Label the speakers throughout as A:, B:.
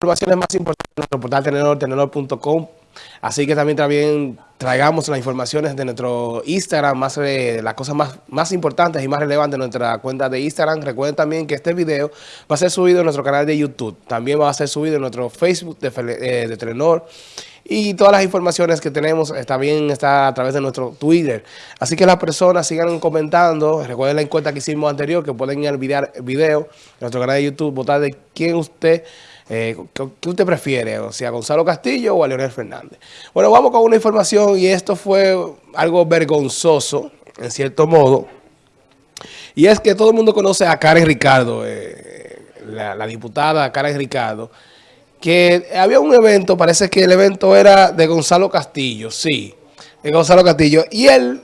A: informaciones más importantes en nuestro portal tenedor, tenedor.com. Así que también, también traigamos las informaciones de nuestro Instagram, más eh, las cosas más, más importantes y más relevantes de nuestra cuenta de Instagram. Recuerden también que este video va a ser subido en nuestro canal de YouTube. También va a ser subido en nuestro Facebook de, eh, de Telenor. Y todas las informaciones que tenemos también está a través de nuestro Twitter. Así que las personas sigan comentando. Recuerden la encuesta que hicimos anterior, que pueden ir al video en nuestro canal de YouTube, votar de quién usted eh, ¿qué, prefiere? O sea, Gonzalo Castillo o a Leonel Fernández. Bueno, vamos con una información y esto fue algo vergonzoso, en cierto modo. Y es que todo el mundo conoce a Karen Ricardo, eh, la, diputada Karen Ricardo, que había un evento, parece que el evento era de Gonzalo Castillo, sí, de Gonzalo Castillo. Y el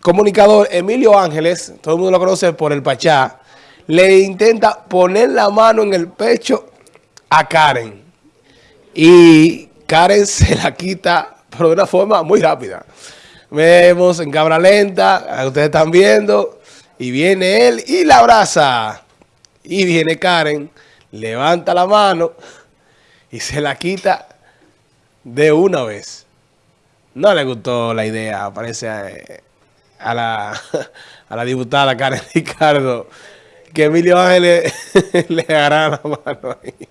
A: comunicador Emilio Ángeles, todo el mundo lo conoce por el Pachá, le intenta poner la mano en el pecho a Karen. Y Karen se la quita, pero de una forma muy rápida. Vemos en cámara lenta, ustedes están viendo, y viene él y la abraza. Y viene Karen, levanta la mano y se la quita de una vez. No le gustó la idea, parece a, la, a la diputada Karen Ricardo, que Emilio Ángeles le agarra la mano ahí.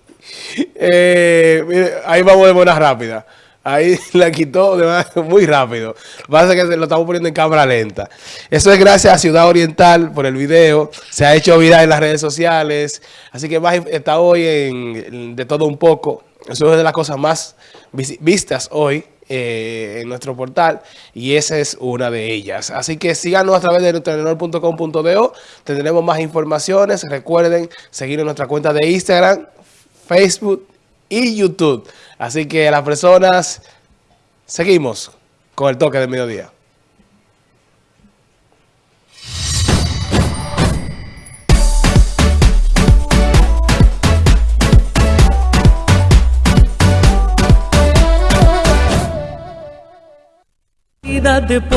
A: Eh, ahí vamos de buena rápida. Ahí la quitó muy rápido. Pasa que lo estamos poniendo en cámara lenta. Eso es gracias a Ciudad Oriental por el video. Se ha hecho viral en las redes sociales. Así que está hoy en De Todo Un Poco. Eso es de las cosas más vistas hoy eh, en nuestro portal y esa es una de ellas. Así que síganos a través de nutrenor.com.do, tendremos más informaciones. Recuerden seguir en nuestra cuenta de Instagram, Facebook y YouTube. Así que las personas seguimos con el toque del mediodía. verdad de